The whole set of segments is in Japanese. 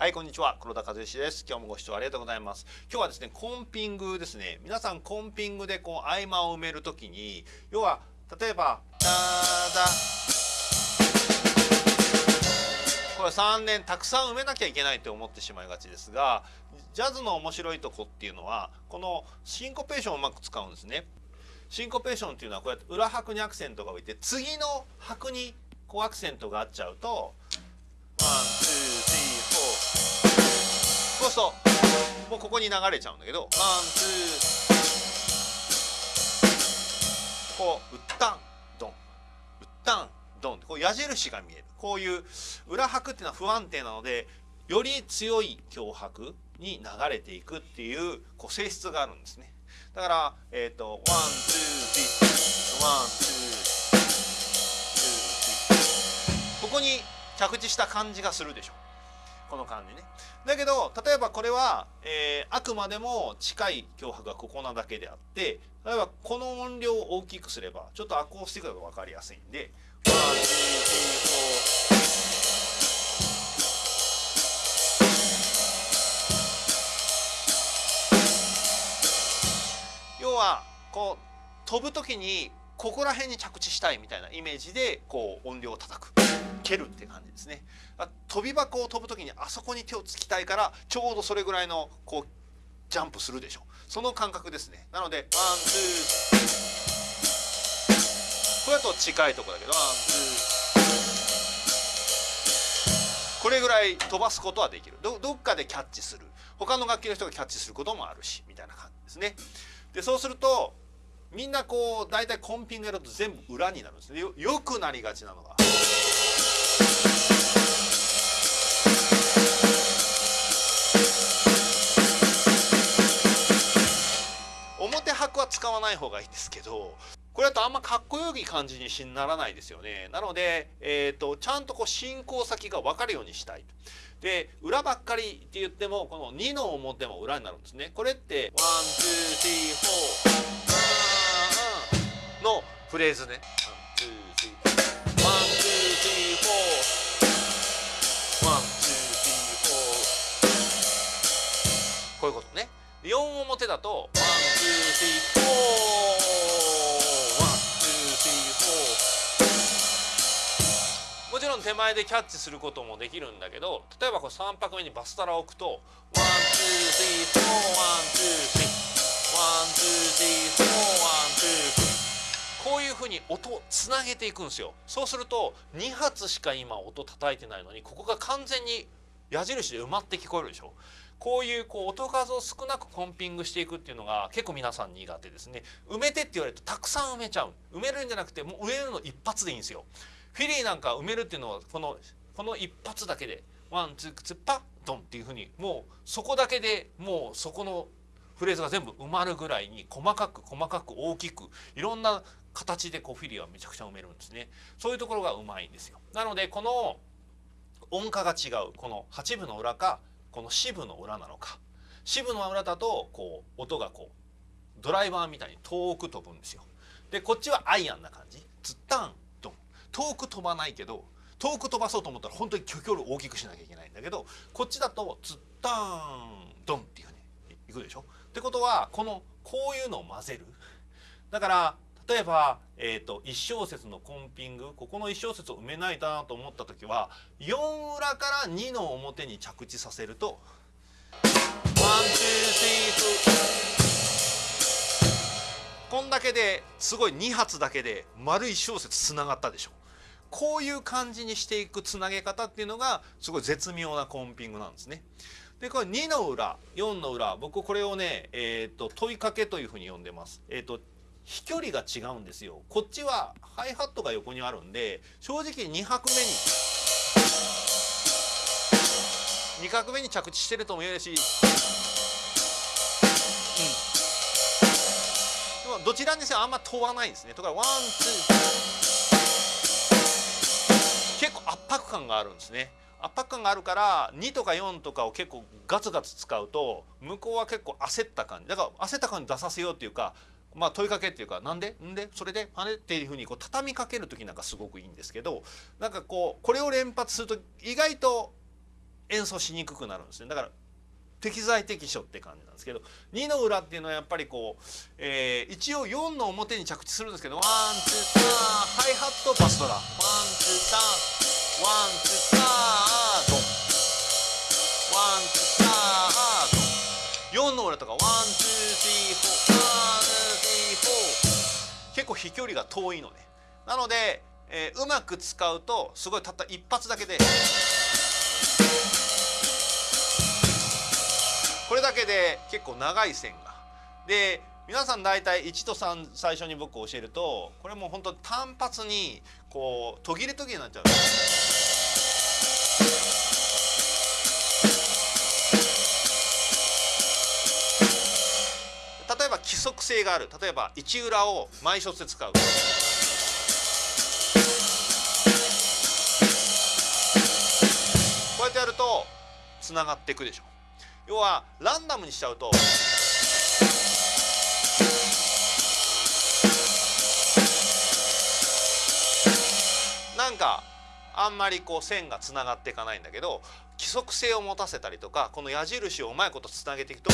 はいこんにちは。黒田和義です。今日もご視聴ありがとうございます。今日はですねコンピングですね。皆さんコンピングでこう合間を埋めるときに要は例えばダダ。これ3連たくさん埋めなきゃいけないと思ってしまいがちですがジャズの面白いとこっていうのはこのシンコペーションをうまく使うんですね。シンコペーションっていうのはこうやって裏拍にアクセントが置いて次の拍にこうアクセントがあっちゃうと one two そうするともうここに流れちゃうんだけど。 one two。こうウッタンドンウッタンドンこう矢印が見える。こういう裏拍っていうのは不安定なのでより強い強拍に流れていくっていうこう性質があるんですね。だからえっ、ー、と one two three one two。ここに着地した感じがするでしょ。この感じね。だけど例えばこれは、えー、あくまでも近い強拍がここなだけであって例えばこの音量を大きくすればちょっとアコースティックが分かりやすいんで要はこう飛ぶ時にここら辺に着地したいみたいなイメージでこう音量を叩く。蹴るって感じですね。飛び箱を飛ぶ時にあそこに手をつきたいからちょうどそれぐらいのこうジャンプするでしょ。その感覚ですね。なので one two。これだと近いとこだけど one two。これぐらい飛ばすことはできる。どどっかでキャッチする。他の楽器の人がキャッチすることもあるしみたいな感じですね。でそうするとみんなこう大体コンピングやると全部裏になるんですね。よよくなりがちなのが。表拍は使わない方がいいんですけどこれだとあんまかっこよい感じにならないですよね。なので、えーと、ちゃんとこう進行先が分かるようにしたいで裏ばっかりって言ってもこの2の表も裏になるんですね。これってワンツースリーフォーのフレーズね。こういうことね。4表だと one two three four one two three four。もちろん手前でキャッチすることもできるんだけど例えばこれ3拍目にバスドラを置くと one two three four one two three one two three four one two three こういうふうに音をつなげていくんですよ。そうすると2発しか今音叩いてないのにここが完全に矢印で埋まって聞こえるでしょ。こういうこう音数を少なくコンピングしていくっていうのが結構皆さん苦手ですね。埋めてって言われるとたくさん埋めちゃう。埋めるんじゃなくてもう埋めるの一発でいいんですよ。フィルインなんか埋めるっていうのはこのこの一発だけでワンツーツーパッドンっていうふうにもうそこだけでもうそこのフレーズが全部埋まるぐらいに細かく細かく大きくいろんな形でこうフィリーはめちゃくちゃ埋めるんですね。そういうところがうまいんですよ。なのでこの音階が違うこの8分の裏かこの四分の裏なのか。四分の裏だとこう音がこうドライバーみたいに遠く飛ぶんですよ。でこっちはアイアンな感じ。ツッタンドン。遠く飛ばないけど遠く飛ばそうと思ったら本当に距離を大きくしなきゃいけないんだけどこっちだとツッタンドンっていうふうにいくでしょ。ってことはこのこういうのを混ぜる。だから例えば、えーと、1小節のコンピングここの1小節を埋めないなと思った時は4裏から2の表に着地させるとこんだけですごい2発だけで丸1小節つながったでしょこういう感じにしていくつなげ方っていうのがすごい絶妙なコンピングなんですね。でこれ2の裏4の裏僕これをね、えーと、問いかけというふうに呼んでます。えーと飛距離が違うんですよ。こっちはハイハットが横にあるんで正直2拍目に2拍目に着地してるとも言えるし、うん、でもどちらにせよあんま問わないですね。とかワンツー結構圧迫感があるんですね。圧迫感があるから2とか4とかを結構ガツガツ使うと向こうは結構焦った感じ。だから焦った感じ出させようっていうかまあ問いかけっていうかなんで？んで？それで？あれ？っていうふうにこう畳みかける時なんかすごくいいんですけどなんかこうこれを連発すると意外と演奏しにくくなるんですね。だから適材適所って感じなんですけど2の裏っていうのはやっぱりこう、えー、一応4の表に着地するんですけどワンツーターハイハットバストラ。ワンツーターワンツータードンワンツータードン4の裏とかワンツースリーフォー構飛距離が遠いのねなので、えー、うまく使うとすごいたった一発だけでこれだけで結構長い線が。で皆さん大体1と3最初に僕教えるとこれもう本当単発にこう途切れ途切れになっちゃう。性がある例えば1裏を毎小節使う。こうやってやるとつながっていくでしょ。要はランダムにしちゃうとなんかあんまりこう線がつながっていかないんだけど規則性を持たせたりとかこの矢印をうまいことつなげていくと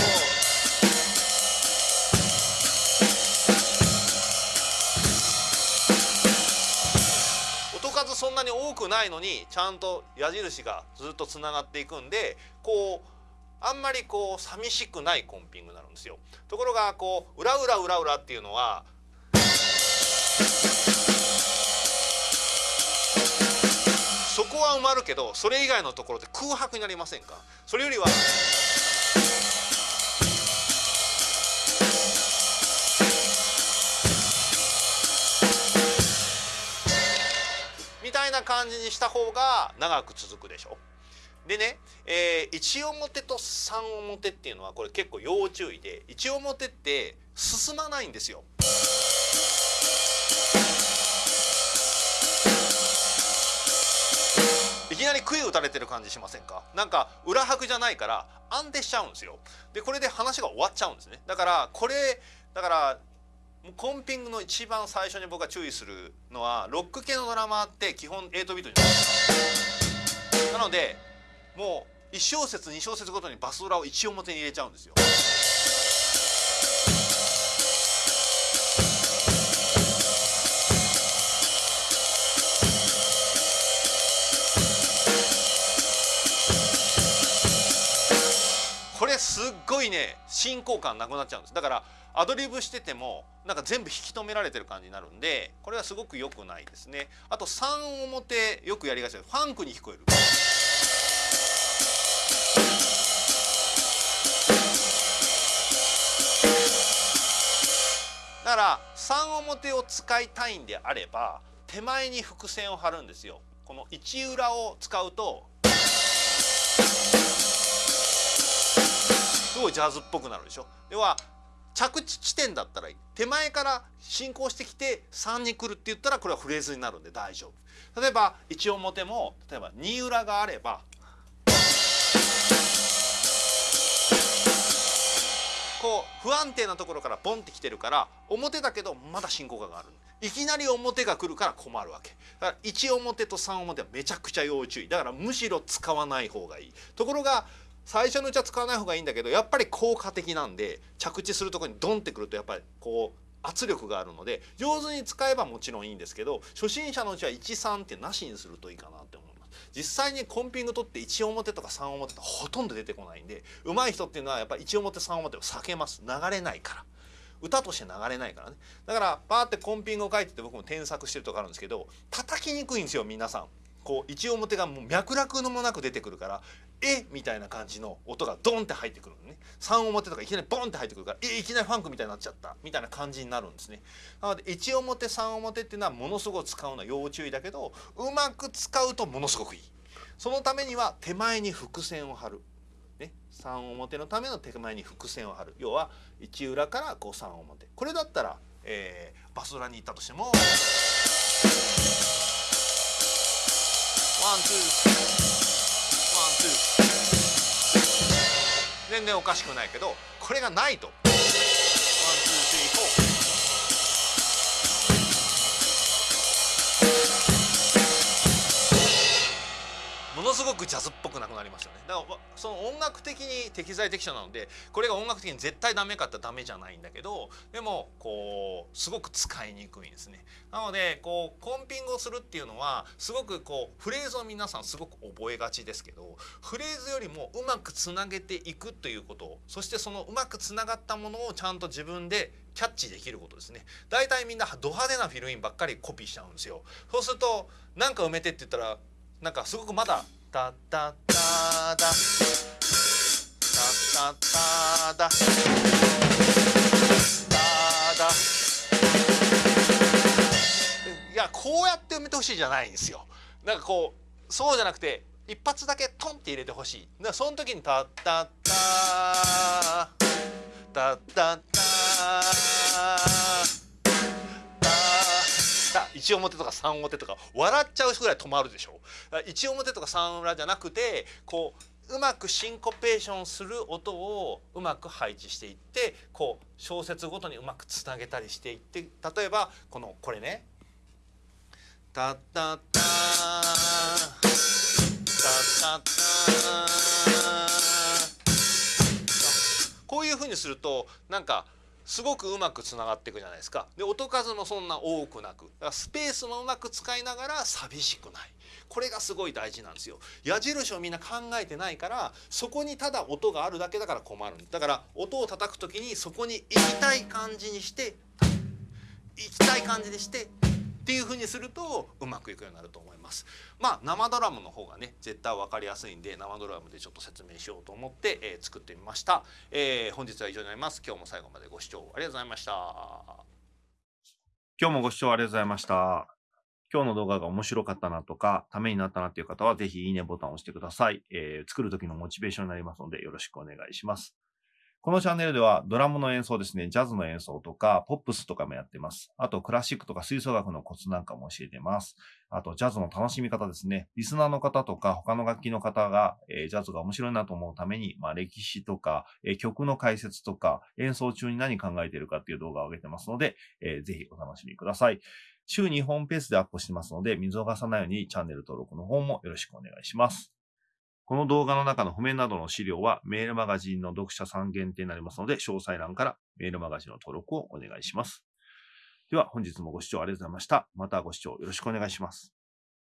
そんなに多くないのにちゃんと矢印がずっとつながっていくんでこうあんまりこう寂しくないコンピングになるんですよ。ところがこう裏裏裏裏っていうのはそこは埋まるけどそれ以外のところで空白になりませんか？それよりはたいな感じにした方が長く続くでしょ。でね、えー、1表と3表っていうのはこれ結構要注意で1表って進まないんですよ。いきなり杭打たれてる感じしませんか？なんか裏拍じゃないから安定しちゃうんですよでこれで話が終わっちゃうんですねだからこれだからもうコンピングの一番最初に僕が注意するのはロック系のドラマって基本8ビートになのでもう1小節2小節ごとにバスドラを1表に入れちゃうんですよ。これすっごいね進行感なくなっちゃうんですだからアドリブしててもなんか全部引き止められてる感じになるんでこれはすごく良くないですね。あと3表よくやりがちでファンクに聞こえる。だから3表を使いたいんであれば手前に伏線を張るんですよ。この1裏を使うとすごいジャズっぽくなるでしょ。要は着地地点だったらいい。手前から進行してきて3に来るって言ったらこれはフレーズになるんで大丈夫。例えば1表も例えば2裏があればこう不安定なところからボンってきてるから表だけどまだ進行感がある。いきなり表が来るから困るわけ。だから1表と3表はめちゃくちゃ要注意。だからむしろ使わない方がいい。ところが最初のうちは使わない方がいいんだけどやっぱり効果的なんで着地するとこにドンってくるとやっぱりこう圧力があるので上手に使えばもちろんいいんですけど初心者のうちは13ってなしにするといいかなって思います。実際にコンピング取って1表とか3表ってほとんど出てこないんで上手い人っていうのはやっぱり1表3表を避けます。流れないから。歌として流れないからね。だからバーってコンピングを書いてて僕も添削してるとかあるんですけど叩きにくいんですよ皆さん。こう一表がもう脈絡のもなく出てくるからえ？みたいな感じの音がドンって入ってくるのね。3表とかいきなりボンって入ってくるからえ？いきなりファンクみたいになっちゃった。みたいな感じになるんですね。なので1表3表っていうのはものすごく使うのは要注意だけどうまく使うとものすごくいい。そのためには手前に伏線を張る、ね、3表のための手前に伏線を張る。要は1裏からこう3表これだったら、えー、バスドラに行ったとしてもワンツーワンツー。全然おかしくないけどこれがないと。すごくジャズっぽくなくなりますよね。だからその音楽的に適材適所なのでこれが音楽的に絶対ダメかってダメじゃないんだけどでもこうすごく使いにくいんですね。なのでこうコンピングをするっていうのはすごくこうフレーズを皆さんすごく覚えがちですけどフレーズよりもうまくつなげていくということそしてそのうまくつながったものをちゃんと自分でキャッチできることですね。大体みんなド派手なフィルインばっかりコピーしちゃうんですよ。そうすると何か埋めてって言ったらなんかすごくまだ「タタタダ」「タタタダ」「タダ」いやこうやって埋めてほしいじゃないんですよ。なんかこうそうじゃなくて一発だけトンって入れてほしい。だからその時に「タタタ」「タタタ」1表とか3表とか笑っちゃうぐらい止まるでしょ。1表とか3裏じゃなくてこううまくシンコペーションする音をうまく配置していってこう小節ごとにうまくつなげたりしていって例えばこのこれね「タッタッタタッタッタ」こういうふうにするとなんかすごくうまくつながっていくじゃないですか。で音数もそんな多くなく。だからスペースもうまく使いながら寂しくない。これがすごい大事なんですよ。矢印をみんな考えてないからそこにただ音があるだけだから困る。だから音を叩く時にそこに行きたい感じにして行きたい感じにしてっていう風にするとうまくいくようになると思います。まあ生ドラムの方がね絶対分かりやすいんで生ドラムでちょっと説明しようと思って、えー、作ってみました、えー、本日は以上になります。今日も最後までご視聴ありがとうございました。今日もご視聴ありがとうございました。今日の動画が面白かったなとか、ためになったなっていう方は、ぜひいいねボタンを押してください。えー、作る時のモチベーションになりますので、よろしくお願いします。このチャンネルではドラムの演奏ですね、ジャズの演奏とか、ポップスとかもやってます。あと、クラシックとか吹奏楽のコツなんかも教えてます。あと、ジャズの楽しみ方ですね。リスナーの方とか、他の楽器の方が、えー、ジャズが面白いなと思うために、まあ、歴史とか、えー、曲の解説とか、演奏中に何考えてるかっていう動画を上げてますので、えー、ぜひお楽しみください。週2本ペースでアップしてますので、見逃さないようにチャンネル登録の方もよろしくお願いします。この動画の中の譜面などの資料はメールマガジンの読者さん限定になりますので、詳細欄からメールマガジンの登録をお願いします。では本日もご視聴ありがとうございました。またご視聴よろしくお願いします。